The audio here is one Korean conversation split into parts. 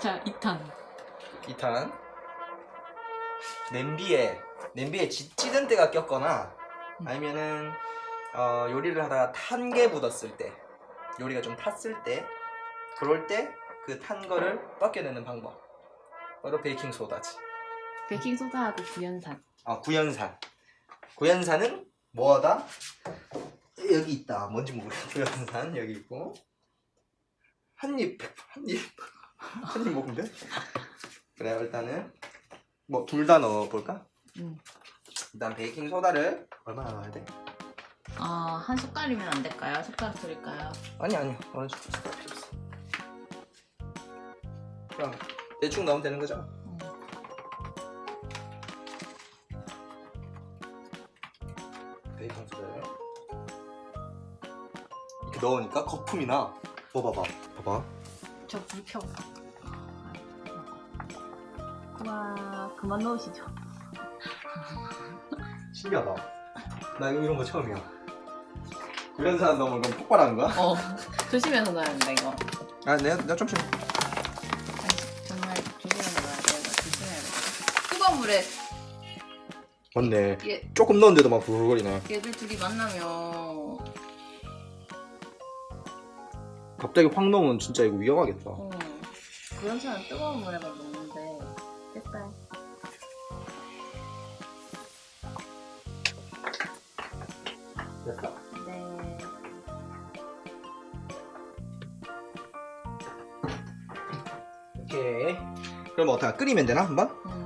자 2탄. 2탄. 냄비에 냄비에 찌, 찌든 때가 꼈거나 아니면은 어, 요리를 하다가 탄 게 묻었을 때 요리가 좀 탔을 때 그럴 때 그 탄 거를 벗겨내는 방법. 바로 베이킹 소다지. 베이킹소다하고 구연산. 아 구연산. 구연산은 뭐하다? 여기 있다. 뭔지 모르겠어 구연산 여기 있고. 한입 한입 한 입 먹으면 돼 그래 일단은 뭐 둘 다 넣어볼까 음. 일단 베이킹 소다를 얼마나 넣어야 돼 아, 한 숟갈이면 안 될까요? 숟가락 드릴까요? 아니 아니 어느 정도 숟갈 필요 없어 그럼 대충 넣으면 되는 거죠 음. 베이킹 소다를 이렇게 넣으니까 거품이 나. 뭐 봐봐. 봐 봐. 저 불켜 와 그만 넣으시죠 신기하다. 나 이런 거 처음이야. 구연산 넣으면 그럼 폭발하는 거야? 어 조심해서 넣어야 된다 이거 아, 내가 내가 좀 심. 정말 조심해서 넣어야 돼 조심해야 돼 뜨거운 물에 맞네. 얘, 조금 넣었는데도 막 부글거리네. 얘들 둘이 만나면 갑자기 확 넣으면 진짜 이거 위험하겠다. 어, 그런 사람 뜨거운 물에만 넣는데 됐다 됐다. 네 오케이. 그럼 어떻게 끓이면 되나 한번? 음.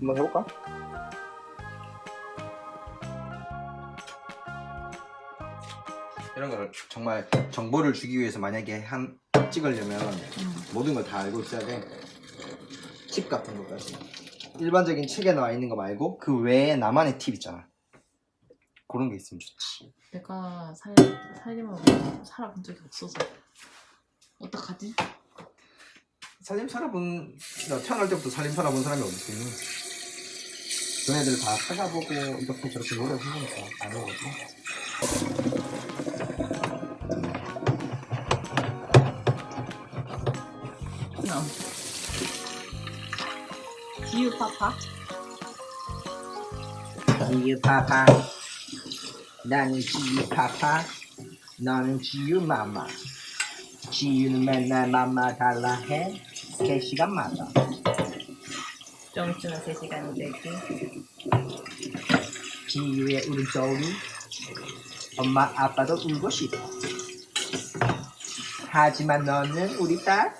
한번 해볼까? 이런 걸 정말 정보를 주기 위해서 만약에 한 찍으려면 음. 모든 걸 다 알고 있어야 돼. 팁 같은 것까지. 일반적인 책에 나와 있는 거 말고 그 외에 나만의 팁 있잖아. 그런 게 있으면 좋지. 내가 살, 살림을 살아본 적이 없어서 어떡하지? 살림 살아본 나 태어날 때부터 살림 살아본 사람이 어디 있니? 너네들 다 찾아보고 이렇게 저렇게 노력한 거니까 아는 거지. 응. 지유파파? 지유 파파 나는 지유 파파 너는 지유 마마 지유는 맨날 맘마 달라 해 3시간마다 좀 있으면 3시간이 되지 지유의 울음소리 엄마 아빠도 울고 싶어 하지만 너는 우리 딸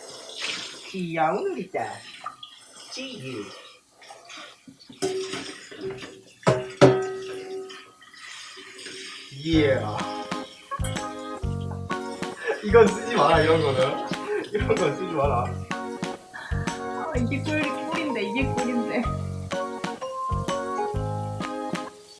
귀여운 우리 딸 지유 예. 이건 쓰지 마라 이런 거는. 이런 건 쓰지 마라. 아 이게 꿀, 꿀인데 이게 꿀인데